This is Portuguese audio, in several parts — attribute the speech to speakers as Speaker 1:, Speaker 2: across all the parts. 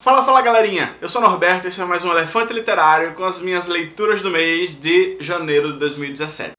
Speaker 1: Fala, fala galerinha! Eu sou Norberto e esse é mais um Elefante Literário com as minhas leituras do mês de janeiro de 2017.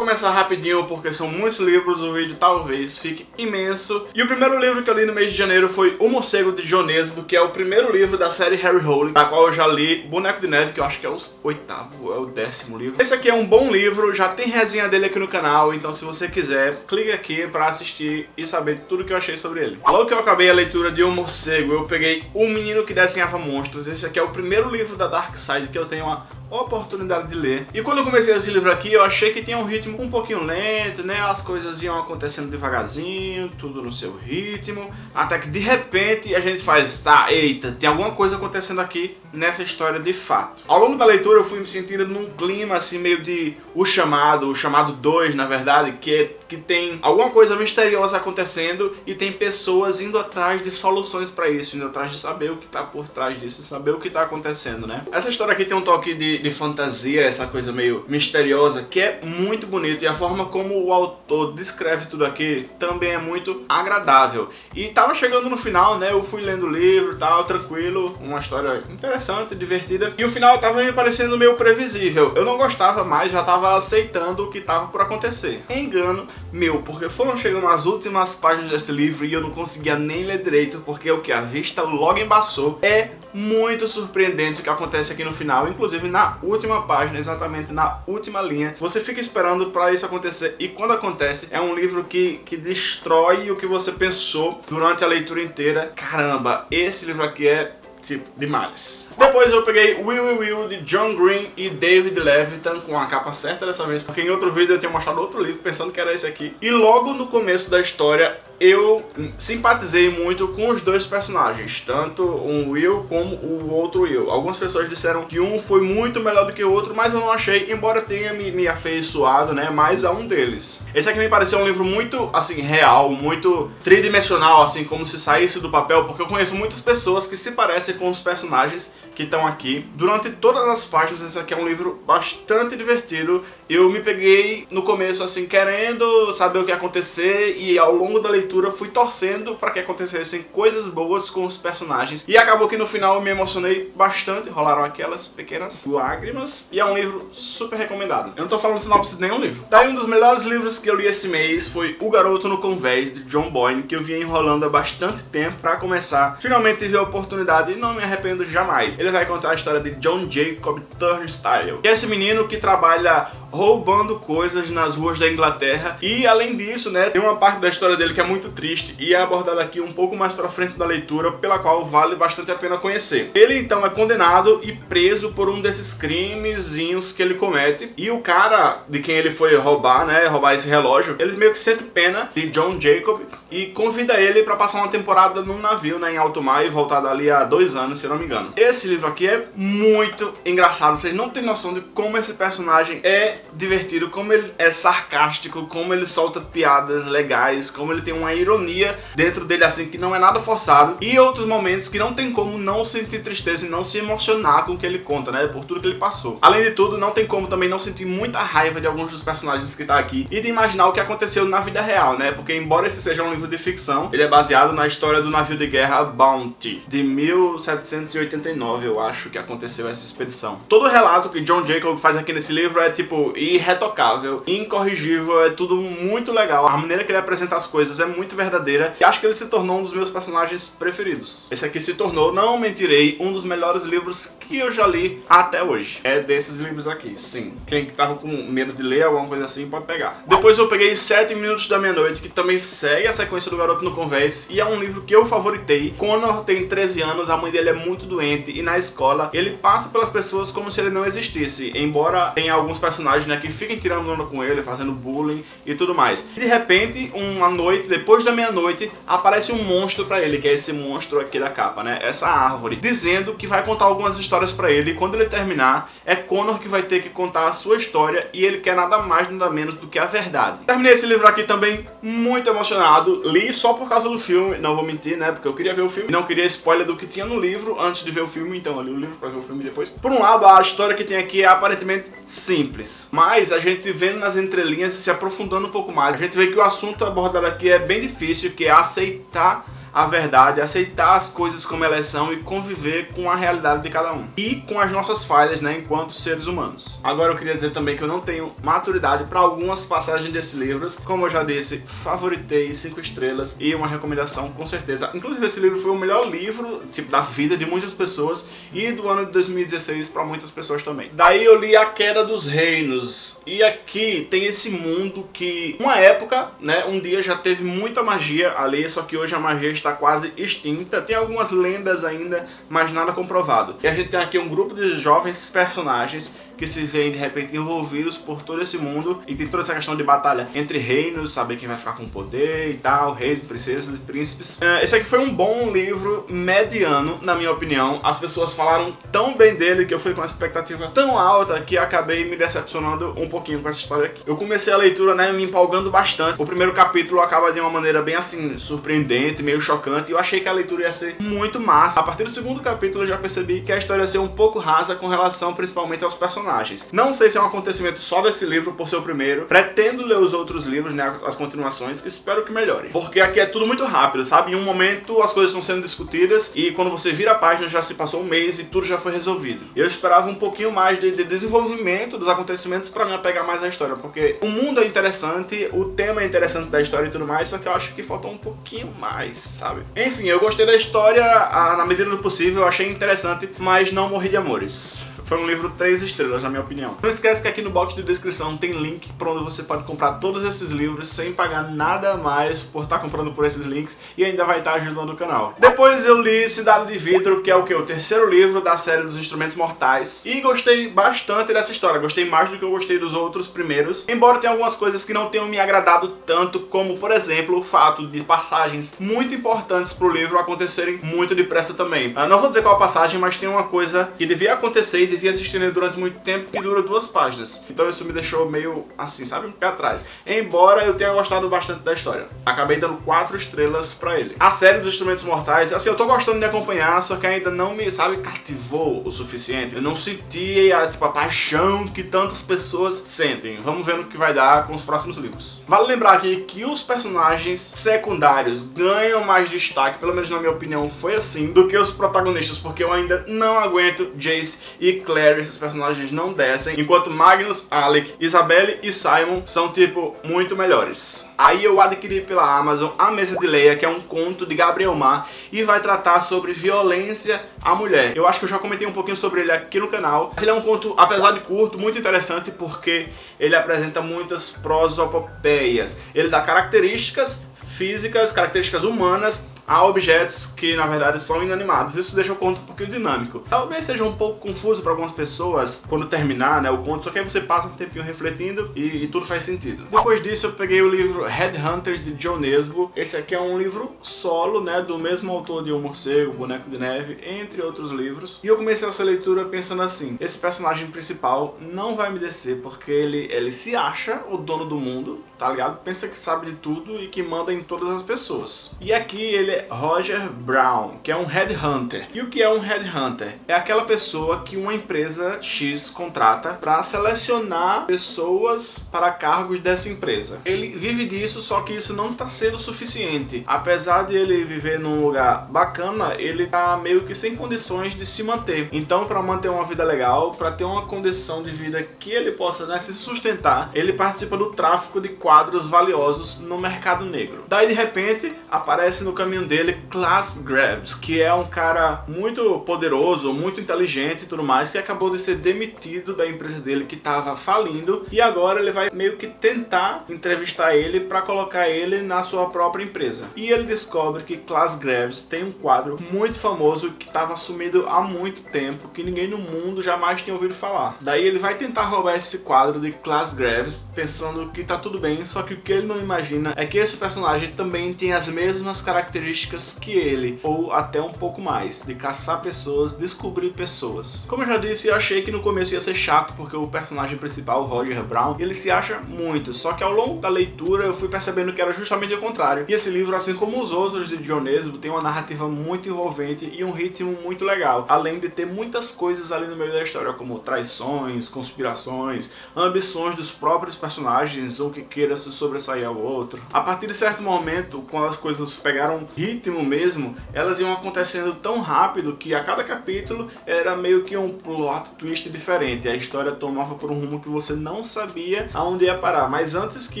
Speaker 1: Começar rapidinho porque são muitos livros, o vídeo talvez fique imenso. E o primeiro livro que eu li no mês de janeiro foi O Morcego de Jonesbo, que é o primeiro livro da série Harry Hole, da qual eu já li Boneco de Neve, que eu acho que é o oitavo, é o décimo livro. Esse aqui é um bom livro, já tem resenha dele aqui no canal, então se você quiser, clique aqui pra assistir e saber tudo que eu achei sobre ele. Logo que eu acabei a leitura de O Morcego, eu peguei O Menino que Desenhava Monstros. Esse aqui é o primeiro livro da Dark Side que eu tenho uma oportunidade de ler. E quando eu comecei esse livro aqui, eu achei que tinha um ritmo um pouquinho lento, né? As coisas iam acontecendo devagarzinho, tudo no seu ritmo, até que de repente a gente faz, tá, eita, tem alguma coisa acontecendo aqui nessa história de fato. Ao longo da leitura eu fui me sentindo num clima assim meio de O Chamado, O Chamado 2 na verdade, que, é, que tem alguma coisa misteriosa acontecendo e tem pessoas indo atrás de soluções para isso, indo atrás de saber o que tá por trás disso, saber o que tá acontecendo, né? Essa história aqui tem um toque de de, fantasia, essa coisa meio misteriosa, que é muito bonito. E a forma como o autor descreve tudo aqui também é muito agradável. E tava chegando no final, né? Eu fui lendo o livro tal, tranquilo. Uma história interessante, divertida. E o final tava me parecendo meio previsível. Eu não gostava mais, já tava aceitando o que tava por acontecer. Engano meu, porque foram chegando as últimas páginas desse livro e eu não conseguia nem ler direito, porque o que a vista logo embaçou é muito surpreendente o que acontece aqui no final, inclusive na última página, exatamente na última linha. Você fica esperando para isso acontecer e quando acontece, é um livro que, que destrói o que você pensou durante a leitura inteira. Caramba, esse livro aqui é tipo, demais. Depois eu peguei Will Will Will de John Green e David Levitan com a capa certa dessa vez, porque em outro vídeo eu tinha mostrado outro livro pensando que era esse aqui. E logo no começo da história eu simpatizei muito com os dois personagens, tanto o Will como o outro Will. Algumas pessoas disseram que um foi muito melhor do que o outro, mas eu não achei, embora tenha me, me afeiçoado, né, mais a um deles. Esse aqui me pareceu um livro muito, assim, real, muito tridimensional, assim, como se saísse do papel, porque eu conheço muitas pessoas que se parecem com os personagens que estão aqui. Durante todas as páginas, esse aqui é um livro bastante divertido. Eu me peguei no começo assim, querendo saber o que ia acontecer e ao longo da leitura fui torcendo para que acontecessem coisas boas com os personagens. E acabou que no final eu me emocionei bastante, rolaram aquelas pequenas lágrimas. E é um livro super recomendado. Eu não tô falando sinopse de nenhum livro. Daí um dos melhores livros que eu li esse mês foi O Garoto no Convés, de John Boyne, que eu vinha enrolando há bastante tempo para começar. Finalmente tive a oportunidade e não me arrependo jamais. Ele vai contar a história de John Jacob Turnstile, que é esse menino que trabalha roubando coisas nas ruas da Inglaterra. E além disso, né, tem uma parte da história dele que é muito triste e é abordada aqui um pouco mais pra frente da leitura, pela qual vale bastante a pena conhecer. Ele então é condenado e preso por um desses crimezinhos que ele comete. E o cara de quem ele foi roubar, né, roubar esse relógio, ele meio que sente pena de John Jacob e convida ele pra passar uma temporada num navio, né, em alto mar e voltar dali há dois anos, se não me engano. Esse livro aqui é muito engraçado, vocês não têm noção de como esse personagem é divertido, como ele é sarcástico, como ele solta piadas legais, como ele tem uma ironia dentro dele assim que não é nada forçado. E outros momentos que não tem como não sentir tristeza e não se emocionar com o que ele conta, né, por tudo que ele passou. Além de tudo, não tem como também não sentir muita raiva de alguns dos personagens que tá aqui e de imaginar o que aconteceu na vida real, né, porque embora esse seja um livro de ficção, ele é baseado na história do navio de guerra Bounty, de 1789, eu acho que aconteceu essa expedição. Todo o relato que John Jacob faz aqui nesse livro é tipo irretocável, incorrigível, é tudo muito legal. A maneira que ele apresenta as coisas é muito verdadeira e acho que ele se tornou um dos meus personagens preferidos. Esse aqui se tornou, não mentirei, um dos melhores livros que eu já li até hoje. É desses livros aqui, sim. Quem tava com medo de ler alguma coisa assim pode pegar. Depois eu peguei 7 Minutos da Meia-Noite, que também segue a sequência do Garoto no Convés e é um livro que eu favoritei. Connor tem 13 anos, a mãe dele é muito doente e na escola ele passa pelas pessoas como se ele não existisse, embora tenha alguns personagens né, que fiquem tirando onda com ele, fazendo bullying e tudo mais. E de repente, uma noite, depois da meia-noite, aparece um monstro pra ele, que é esse monstro aqui da capa, né? Essa árvore, dizendo que vai contar algumas histórias pra ele e quando ele terminar, é Connor que vai ter que contar a sua história e ele quer nada mais, nada menos do que a verdade. Terminei esse livro aqui também muito emocionado, li só por causa do filme, não vou mentir, né? Porque eu queria ver o filme, não queria spoiler do que tinha no livro antes de ver o filme, então eu li o livro pra ver o filme depois. Por um lado, a história que tem aqui é aparentemente simples, mas a gente vendo nas entrelinhas e se aprofundando um pouco mais, a gente vê que o assunto abordado aqui é bem difícil, que é aceitar a verdade, aceitar as coisas como elas são e conviver com a realidade de cada um. E com as nossas falhas, né, enquanto seres humanos. Agora eu queria dizer também que eu não tenho maturidade para algumas passagens desses livros. Como eu já disse, favoritei 5 estrelas e uma recomendação com certeza. Inclusive esse livro foi o melhor livro, tipo, da vida de muitas pessoas e do ano de 2016 para muitas pessoas também. Daí eu li A Queda dos Reinos. E aqui tem esse mundo que, uma época, né, um dia já teve muita magia ali, só que hoje a magia está quase extinta. Tem algumas lendas ainda, mas nada comprovado. E a gente tem aqui um grupo de jovens personagens que se veem de repente envolvidos por todo esse mundo e tem toda essa questão de batalha entre reinos, saber quem vai ficar com poder e tal, reis, princesas e príncipes. Uh, esse aqui foi um bom livro mediano, na minha opinião. As pessoas falaram tão bem dele que eu fui com uma expectativa tão alta que acabei me decepcionando um pouquinho com essa história aqui. Eu comecei a leitura, né, me empolgando bastante. O primeiro capítulo acaba de uma maneira bem assim, surpreendente, meio chocante, eu achei que a leitura ia ser muito massa. A partir do segundo capítulo eu já percebi que a história ia ser um pouco rasa com relação principalmente aos personagens personagens. Não sei se é um acontecimento só desse livro por ser o primeiro. Pretendo ler os outros livros, né, as continuações, espero que melhore. Porque aqui é tudo muito rápido, sabe? Em um momento as coisas estão sendo discutidas e quando você vira a página já se passou um mês e tudo já foi resolvido. Eu esperava um pouquinho mais de, de desenvolvimento dos acontecimentos para me apegar mais à história, porque o mundo é interessante, o tema é interessante da história e tudo mais, só que eu acho que faltou um pouquinho mais, sabe? Enfim, eu gostei da história a, na medida do possível, eu achei interessante, mas não morri de amores. Foi um livro 3 estrelas, na minha opinião. Não esquece que aqui no box de descrição tem link para onde você pode comprar todos esses livros sem pagar nada mais por estar tá comprando por esses links e ainda vai estar tá ajudando o canal. Depois eu li Cidade de Vidro, que é o que? O terceiro livro da série dos Instrumentos Mortais. E gostei bastante dessa história, gostei mais do que eu gostei dos outros primeiros. Embora tenha algumas coisas que não tenham me agradado tanto, como por exemplo o fato de passagens muito importantes pro livro acontecerem muito depressa também. Eu não vou dizer qual passagem, mas tem uma coisa que devia acontecer e devia assistir ele durante muito tempo que dura duas páginas. Então isso me deixou meio assim, sabe? Um pé atrás. Embora eu tenha gostado bastante da história. Acabei dando quatro estrelas pra ele. A série dos Instrumentos Mortais, assim, eu tô gostando de acompanhar, só que ainda não me, sabe, cativou o suficiente. Eu não senti a, tipo, a paixão que tantas pessoas sentem. Vamos ver no que vai dar com os próximos livros. Vale lembrar aqui que os personagens secundários ganham mais destaque, pelo menos na minha opinião foi assim, do que os protagonistas, porque eu ainda não aguento Jace e Claire, esses personagens não descem, enquanto Magnus, Alec, Isabelle e Simon são, tipo, muito melhores. Aí eu adquiri pela Amazon A Mesa de Leia, que é um conto de Gabriel Mar, e vai tratar sobre violência à mulher. Eu acho que eu já comentei um pouquinho sobre ele aqui no canal. Ele é um conto, apesar de curto, muito interessante, porque ele apresenta muitas prosopopeias. Ele dá características físicas, características humanas a objetos que na verdade são inanimados. Isso deixa o conto um pouquinho dinâmico. Talvez seja um pouco confuso para algumas pessoas quando terminar né, o conto, só que aí você passa um tempinho refletindo e, e tudo faz sentido. Depois disso eu peguei o livro Headhunters de John Nesbo. Esse aqui é um livro solo, né, do mesmo autor de O Morcego, Boneco de Neve, entre outros livros. E eu comecei essa leitura pensando assim, esse personagem principal não vai me descer porque ele, ele se acha o dono do mundo, tá ligado? Pensa que sabe de tudo e que manda em todas as pessoas. E aqui ele Roger Brown, que é um headhunter. E o que é um headhunter? É aquela pessoa que uma empresa X contrata para selecionar pessoas para cargos dessa empresa. Ele vive disso, só que isso não está sendo suficiente. Apesar de ele viver num lugar bacana, ele tá meio que sem condições de se manter. Então, para manter uma vida legal, para ter uma condição de vida que ele possa né, se sustentar, ele participa do tráfico de quadros valiosos no mercado negro. Daí, de repente, aparece no caminho dele, Class Grabs, que é um cara muito poderoso, muito inteligente e tudo mais, que acabou de ser demitido da empresa dele que estava falindo e agora ele vai meio que tentar entrevistar ele para colocar ele na sua própria empresa. E ele descobre que Class Graves tem um quadro muito famoso que estava sumido há muito tempo, que ninguém no mundo jamais tinha ouvido falar. Daí ele vai tentar roubar esse quadro de Class Graves, pensando que tá tudo bem, só que o que ele não imagina é que esse personagem também tem as mesmas características características que ele, ou até um pouco mais, de caçar pessoas, descobrir pessoas. Como eu já disse, eu achei que no começo ia ser chato, porque o personagem principal, Roger Brown, ele se acha muito, só que ao longo da leitura eu fui percebendo que era justamente o contrário. E esse livro, assim como os outros de Dionesbo, tem uma narrativa muito envolvente e um ritmo muito legal, além de ter muitas coisas ali no meio da história, como traições, conspirações, ambições dos próprios personagens, ou que queira se sobressair ao outro. A partir de certo momento, quando as coisas pegaram ritmo mesmo, elas iam acontecendo tão rápido que a cada capítulo era meio que um plot twist diferente. A história tomava por um rumo que você não sabia aonde ia parar. Mas antes que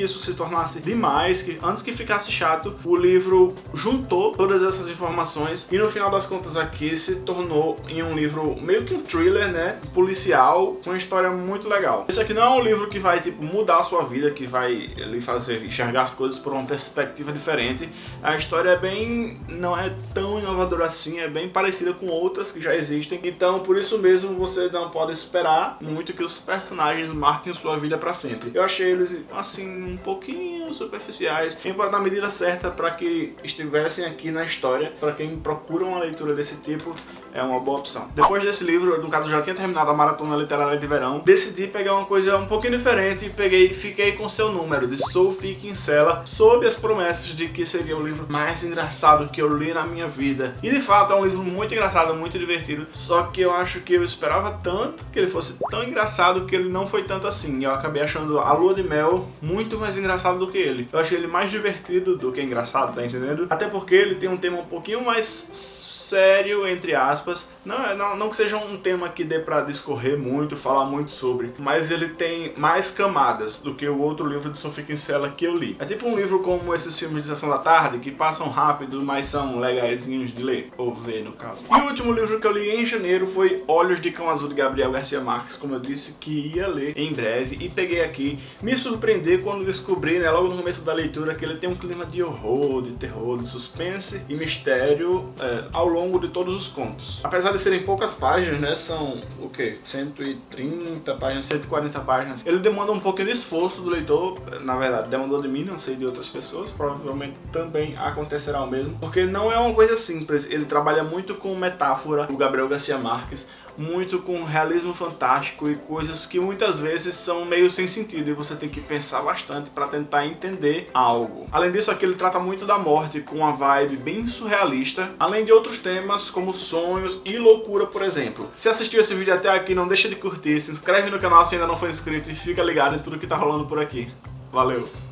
Speaker 1: isso se tornasse demais, que antes que ficasse chato, o livro juntou todas essas informações e no final das contas aqui se tornou em um livro meio que um thriller, né? Policial, com uma história muito legal. Esse aqui não é um livro que vai tipo mudar a sua vida, que vai lhe fazer enxergar as coisas por uma perspectiva diferente. A história é bem... não é tão inovadora assim, é bem parecida com outras que já existem. Então, por isso mesmo, você não pode esperar muito que os personagens marquem sua vida para sempre. Eu achei eles, assim, um pouquinho superficiais, na medida certa para que estivessem aqui na história, para quem procura uma leitura desse tipo, é uma boa opção. Depois desse livro, no caso já tinha terminado a maratona literária de verão, decidi pegar uma coisa um pouquinho diferente e peguei, fiquei com seu número de Sophie Kinsella, sob as promessas de que seria o livro mais engraçado que eu li na minha vida. E de fato é um livro muito engraçado, muito divertido, só que eu acho que eu esperava tanto que ele fosse tão engraçado que ele não foi tanto assim. Eu acabei achando a Lua de Mel muito mais engraçado do que ele. Eu achei ele mais divertido do que engraçado, tá entendendo? Até porque ele tem um tema um pouquinho mais sério, entre aspas. Não, é, não, não que seja um tema que dê pra discorrer muito, falar muito sobre, mas ele tem mais camadas do que o outro livro de Sophie Kinsella que eu li. É tipo um livro como esses filmes de sessão da tarde, que passam rápido, mas são legaisinhos de ler, ou ver no caso. E o último livro que eu li em janeiro foi Olhos de Cão Azul de Gabriel Garcia Marques, como eu disse que ia ler em breve, e peguei aqui. Me surpreendi quando descobri, né, logo no começo da leitura, que ele tem um clima de horror, de terror, de suspense e mistério é, ao longo longo de todos os contos. Apesar de serem poucas páginas, né, são o que? 130 páginas, 140 páginas. Ele demanda um pouquinho de esforço do leitor, na verdade, demandou de mim, não sei de outras pessoas, provavelmente também acontecerá o mesmo, porque não é uma coisa simples, ele trabalha muito com metáfora, o Gabriel Garcia Marques, muito com realismo fantástico e coisas que muitas vezes são meio sem sentido e você tem que pensar bastante para tentar entender algo. Além disso, aqui ele trata muito da morte com uma vibe bem surrealista, além de outros temas como sonhos e loucura, por exemplo. Se assistiu esse vídeo até aqui, não deixa de curtir, se inscreve no canal se ainda não for inscrito e fica ligado em tudo que tá rolando por aqui. Valeu!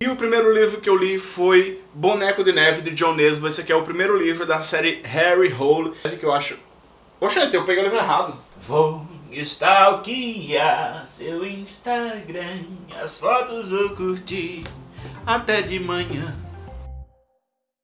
Speaker 1: E o primeiro livro que eu li foi Boneco de Neve, de John Nesbo. Esse aqui é o primeiro livro da série Harry Hole, que eu acho... Oxente, eu peguei o livro errado. Vou stalkear seu Instagram, as fotos vou curtir até de manhã.